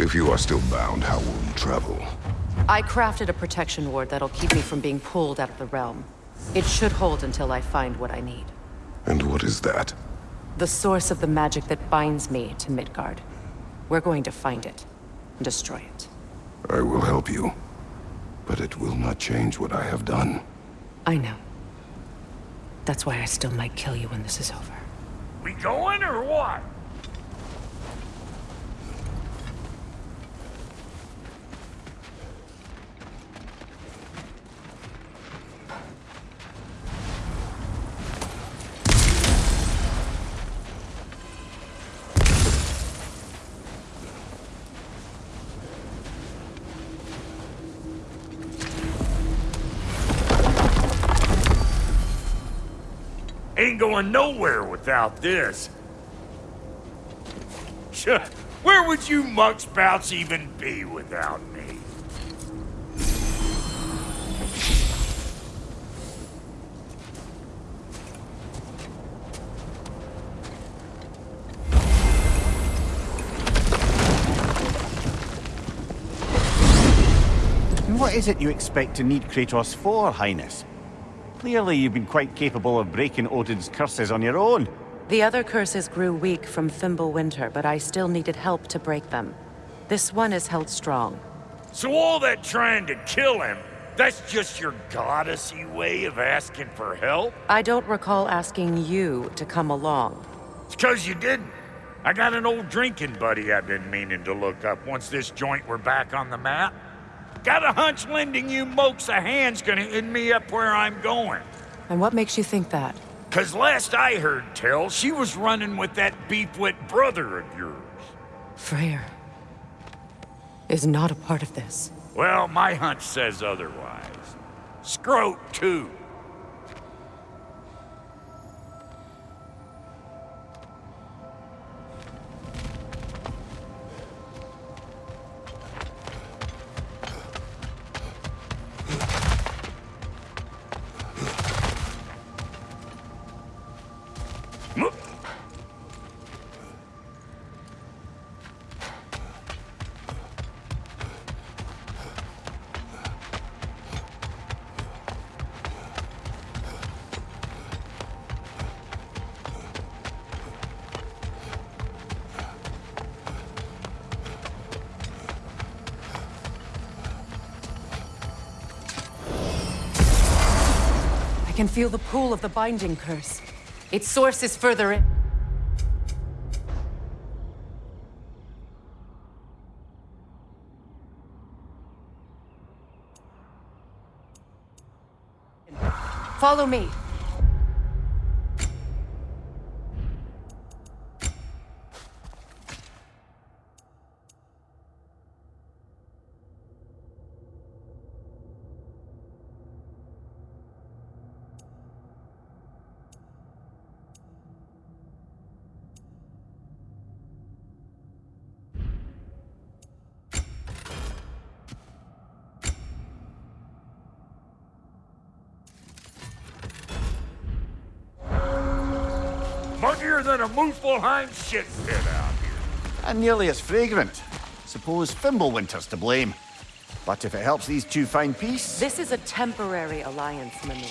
If you are still bound, how will you travel? I crafted a protection ward that'll keep me from being pulled out of the realm. It should hold until I find what I need. And what is that? The source of the magic that binds me to Midgard. We're going to find it. And destroy it. I will help you. But it will not change what I have done. I know. That's why I still might kill you when this is over. We going or what? Going nowhere without this. Where would you muckspouts even be without me? What is it you expect to need Kratos for, Highness? Clearly you've been quite capable of breaking Odin's curses on your own. The other curses grew weak from Fimbulwinter, but I still needed help to break them. This one is held strong. So all that trying to kill him, that's just your goddessy way of asking for help? I don't recall asking you to come along. It's because you didn't. I got an old drinking buddy I've been meaning to look up once this joint were back on the map. Got a hunch lending you mokes a hand's gonna end me up where I'm going. And what makes you think that? Cause last I heard tell, she was running with that beefwit brother of yours. Freyr is not a part of this. Well, my hunch says otherwise. Scroat, too. Can feel the pull of the binding curse. Its source is further in. Follow me. Muggier than a Muspelheim shit pit out here. And nearly as fragrant. Suppose Fimbulwinter's to blame. But if it helps these two find peace... This is a temporary alliance, Mimir.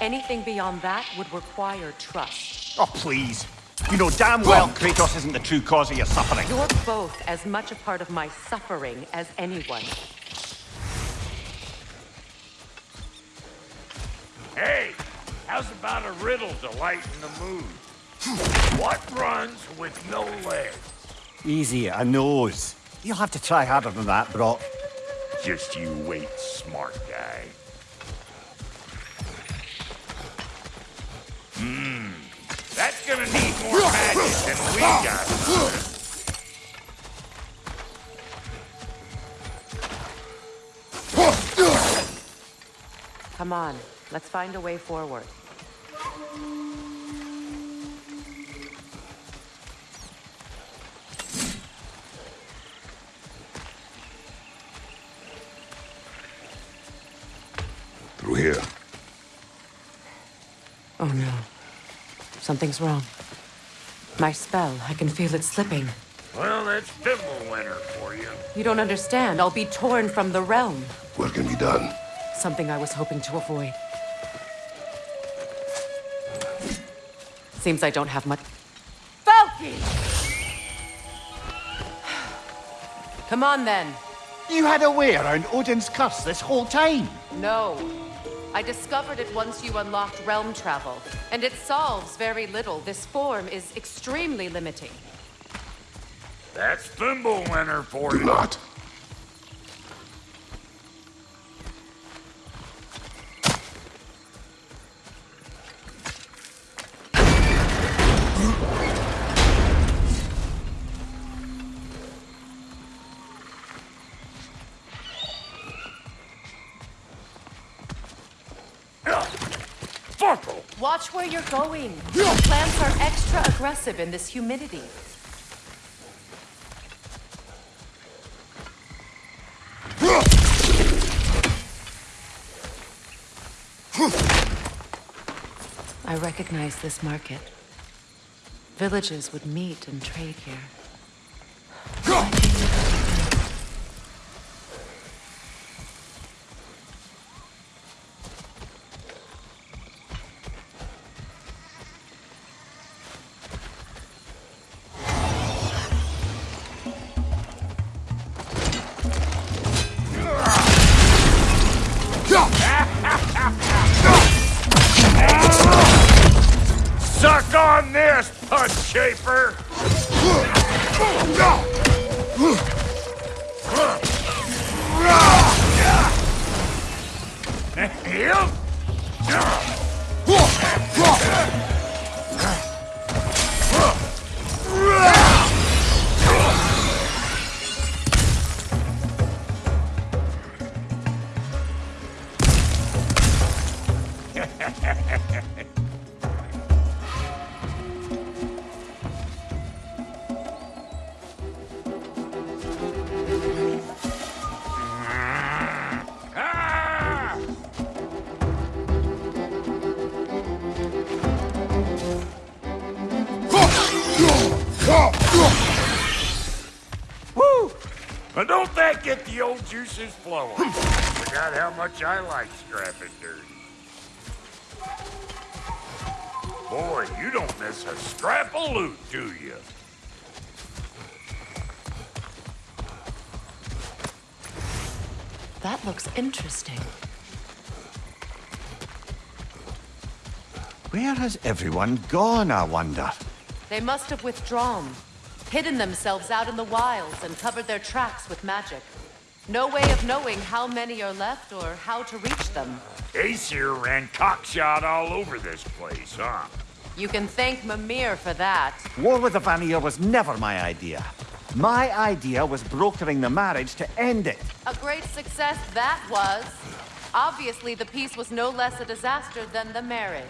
Anything beyond that would require trust. Oh, please. You know damn well Kratos isn't the true cause of your suffering. You're both as much a part of my suffering as anyone. Hey, how's about a riddle to lighten the mood? What runs with no legs? Easy, a nose. You'll have to try harder than that, Brock. Just you wait, smart guy. Hmm. That's gonna need more magic than we got. Come on, let's find a way forward. Oh no. Something's wrong. My spell, I can feel it slipping. Well, that's Winter for you. You don't understand. I'll be torn from the realm. What can be done? Something I was hoping to avoid. Seems I don't have much... Falky! Come on, then. You had a way around Odin's curse this whole time? No. I discovered it once you unlocked realm travel, and it solves very little. This form is extremely limiting. That's Winter for you. Do you. not. Watch where you're going. Plants are extra aggressive in this humidity. I recognize this market. Villages would meet and trade here. On this, punch shaper! Don't that get the old juices flowing? Hmm. Forgot how much I like scrapping dirt. Boy, you don't miss a scrap of loot, do you? That looks interesting. Where has everyone gone, I wonder? They must have withdrawn, hidden themselves out in the wilds, and covered their tracks with magic. No way of knowing how many are left or how to reach them. Aesir ran cockshot all over this place, huh? You can thank Mimir for that. War with the Vanir was never my idea. My idea was brokering the marriage to end it. A great success that was. Obviously, the peace was no less a disaster than the marriage.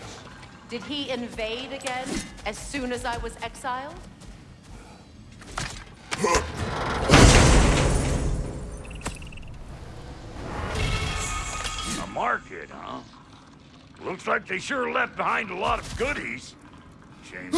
Did he invade again as soon as I was exiled? Market, huh? Looks like they sure left behind a lot of goodies. Shame.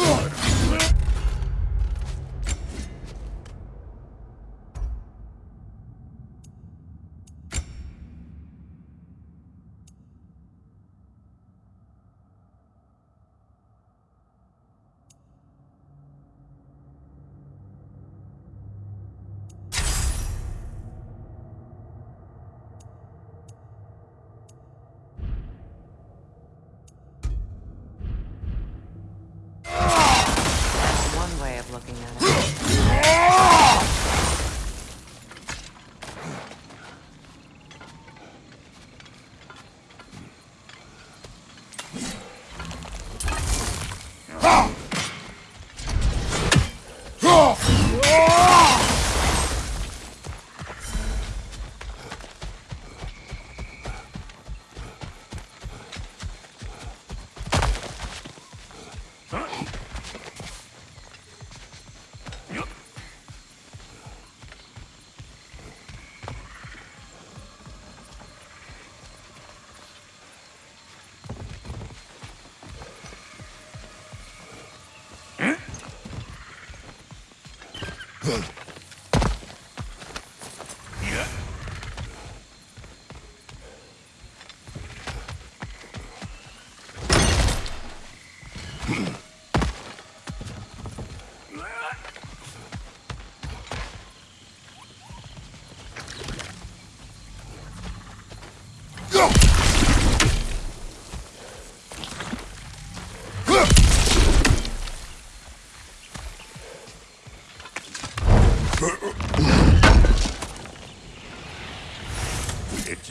To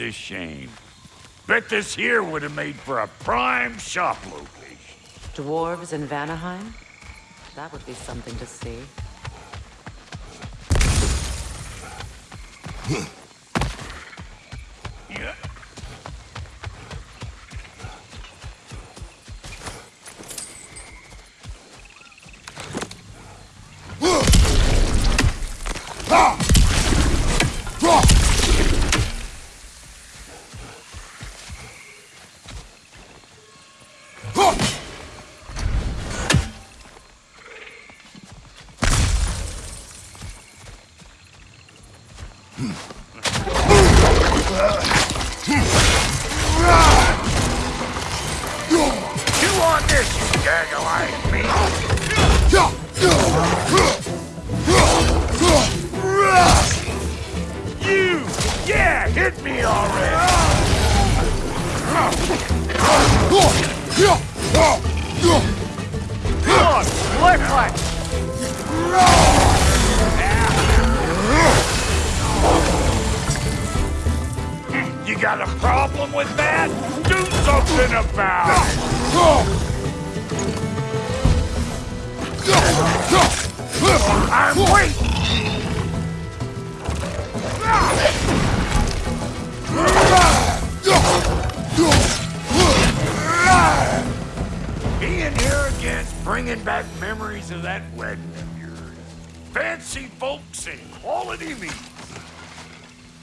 a shame. Bet this here would have made for a prime shop location. Dwarves in Vanaheim? That would be something to see. Quality.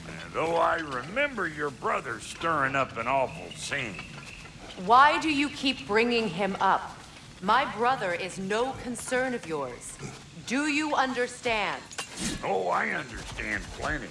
And though I remember your brother stirring up an awful scene, Why do you keep bringing him up? My brother is no concern of yours. Do you understand? oh, I understand plenty.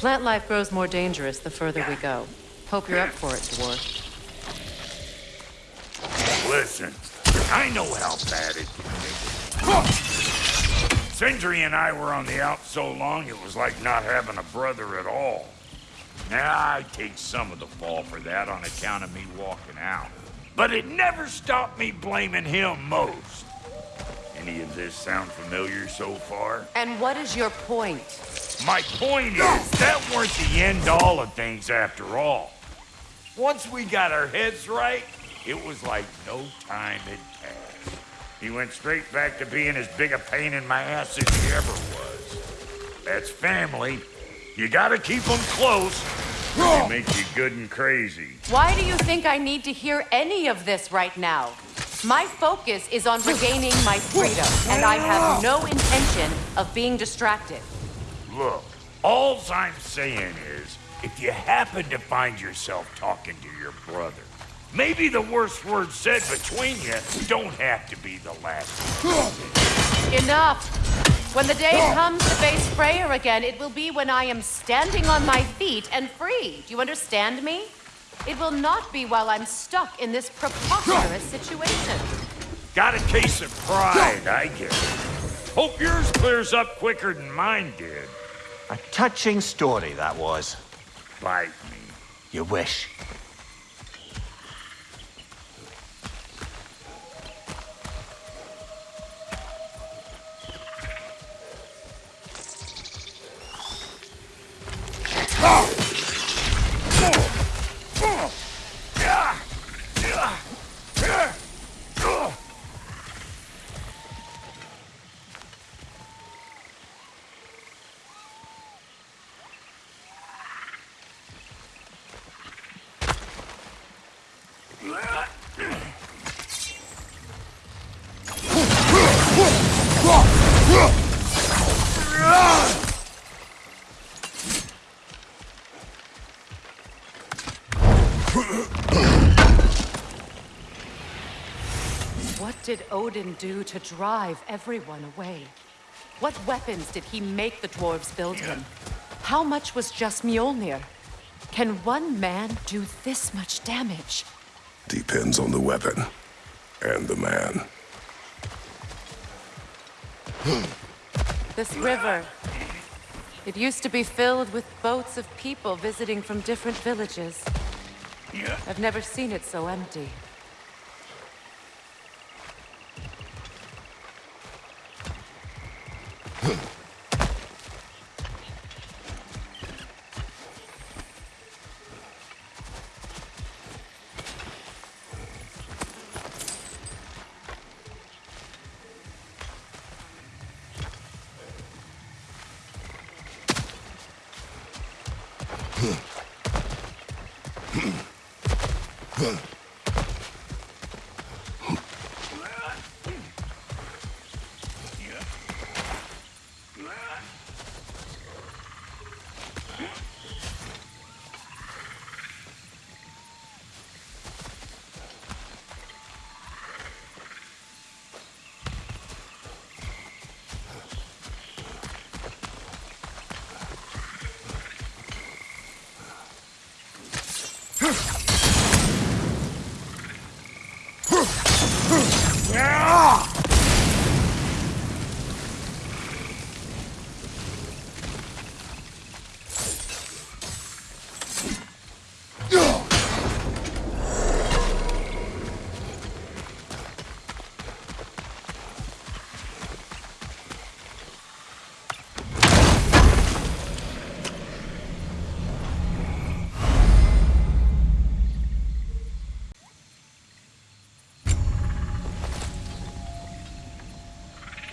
Plant life grows more dangerous the further we go. Hope you're up for it, dwarf. Listen, I know how bad it can be. Sindri and I were on the out so long, it was like not having a brother at all. Now, I take some of the fall for that on account of me walking out. But it never stopped me blaming him most. Any of this sound familiar so far? And what is your point? My point is, that weren't the end all of things after all. Once we got our heads right, it was like no time had passed. He went straight back to being as big a pain in my ass as he ever was. That's family. You gotta keep them close. They make you good and crazy. Why do you think I need to hear any of this right now? My focus is on regaining my freedom, and I have no intention of being distracted. Look, all I'm saying is, if you happen to find yourself talking to your brother, maybe the worst words said between you don't have to be the last. Enough! When the day comes to face Freyr again, it will be when I am standing on my feet and free. Do you understand me? It will not be while I'm stuck in this preposterous situation. Got a case of pride, I guess. Hope yours clears up quicker than mine did. A touching story, that was. Bite me. You wish. What did Odin do to drive everyone away? What weapons did he make the dwarves build him? How much was just Mjolnir? Can one man do this much damage? Depends on the weapon. And the man. This river. It used to be filled with boats of people visiting from different villages. I've never seen it so empty. open.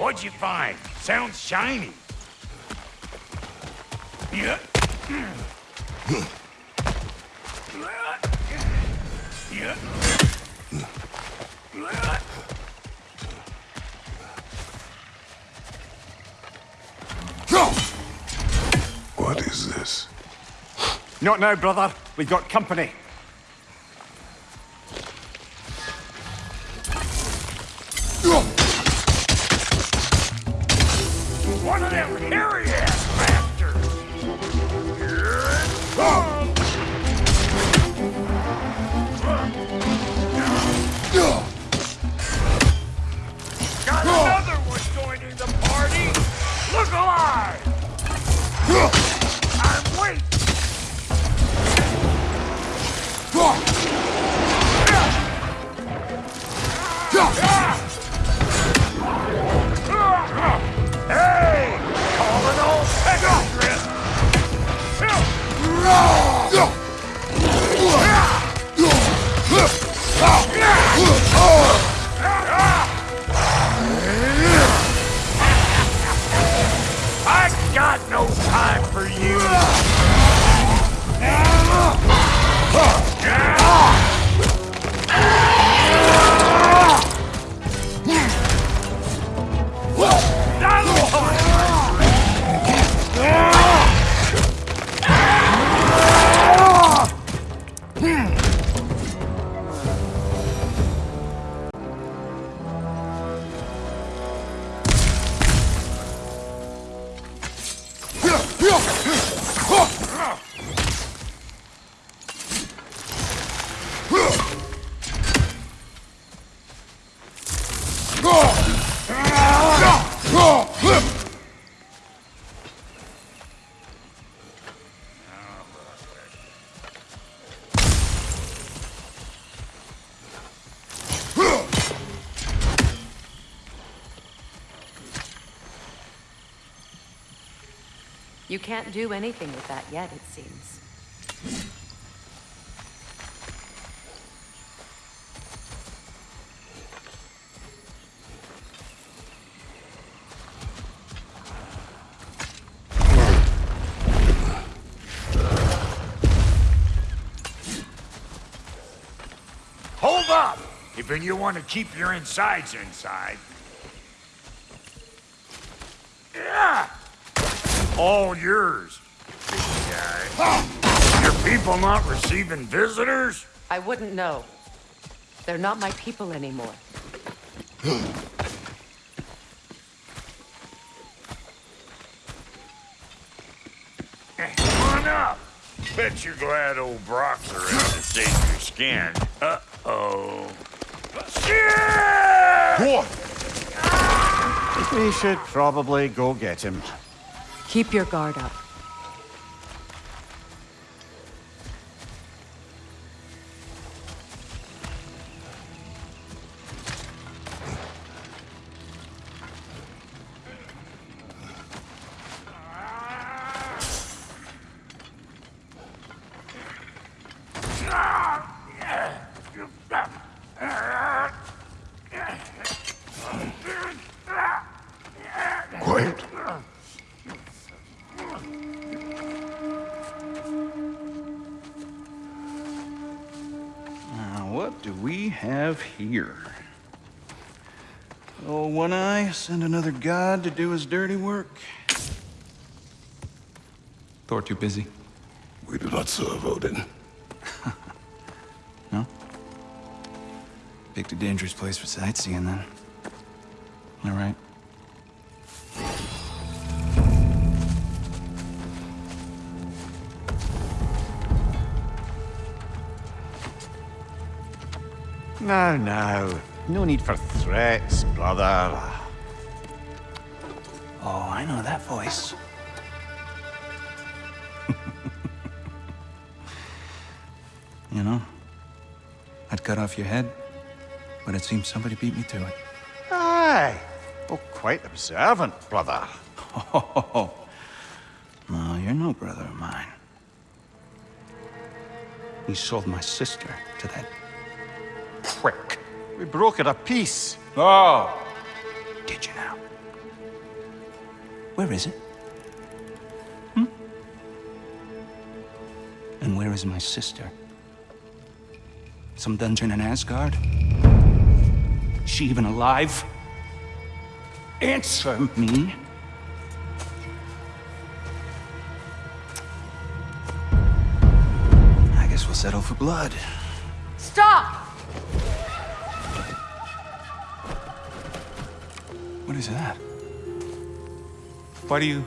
What'd you find? Sounds shiny. Yeah. Yeah. What is this? Not now, brother. We've got company. You can't do anything with that yet, it seems. Hold up! If you want to keep your insides inside. Yeah! All yours, big guy. Your people not receiving visitors? I wouldn't know. They're not my people anymore. Come on up. Bet you're glad old Brock's around to save your skin. Uh-oh. Shit! We should probably go get him. Keep your guard up. What do we have here? Oh, one eye, send another god to do his dirty work. Thor too busy. We do not serve Odin. No? Picked a dangerous place for sightseeing then. All right. No, no. No need for threats, brother. Oh, I know that voice. you know, I'd cut off your head, but it seems somebody beat me to it. Aye. Oh, quite observant, brother. Oh, no, you're no brother of mine. You sold my sister to that prick. We broke it a piece. Oh! Did you now? Where is it? Hmm? And where is my sister? Some dungeon in Asgard? Is she even alive? Answer me. I guess we'll settle for blood. What is that? Why do you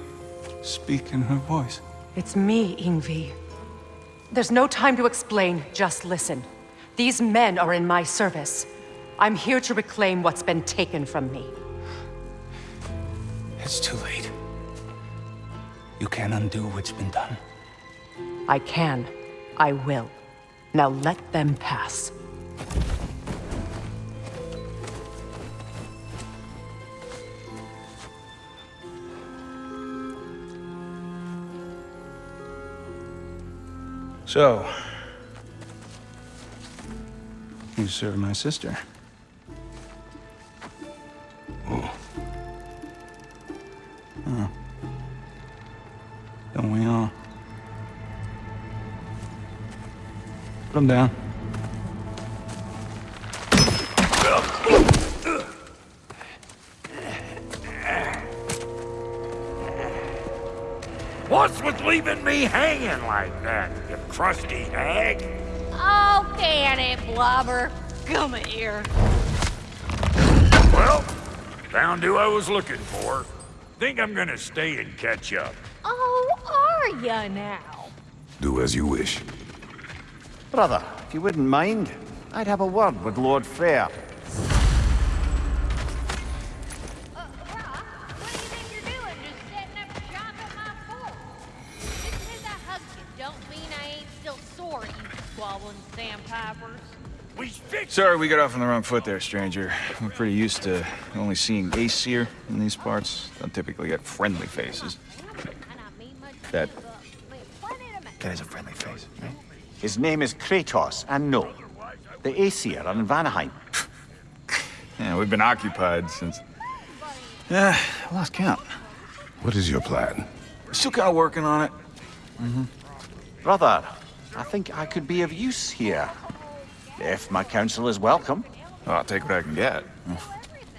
speak in her voice? It's me, Ingvi. There's no time to explain, just listen. These men are in my service. I'm here to reclaim what's been taken from me. It's too late. You can't undo what's been done. I can. I will. Now let them pass. So, you serve my sister. Oh. Don't we all? Put him down. What's with leaving me hanging like that, you crusty hag? Oh, can it, Blubber? Come here. Well, found who I was looking for. Think I'm gonna stay and catch up. Oh, are ya now? Do as you wish. Brother, if you wouldn't mind, I'd have a word with Lord Freyr. Sorry we got off on the wrong foot there, stranger. We're pretty used to only seeing Aesir in these parts. Don't typically get friendly faces. And I mean much That Planet of Ma- That has a friendly face, right? His name is Kratos, and no, the Aesir are in Vanaheim. yeah, we've been occupied since. Yeah, I lost count. What is your plan? We're still kind of working on it. Brother, I think I could be of use here. If my counsel is welcome, I'll take what I can get.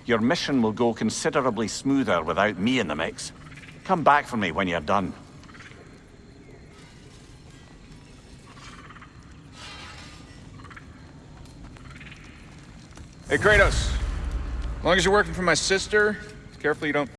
your mission will go considerably smoother without me in the mix. Come back for me when you're done. Hey, Kratos. As long as you're working for my sister, careful you don't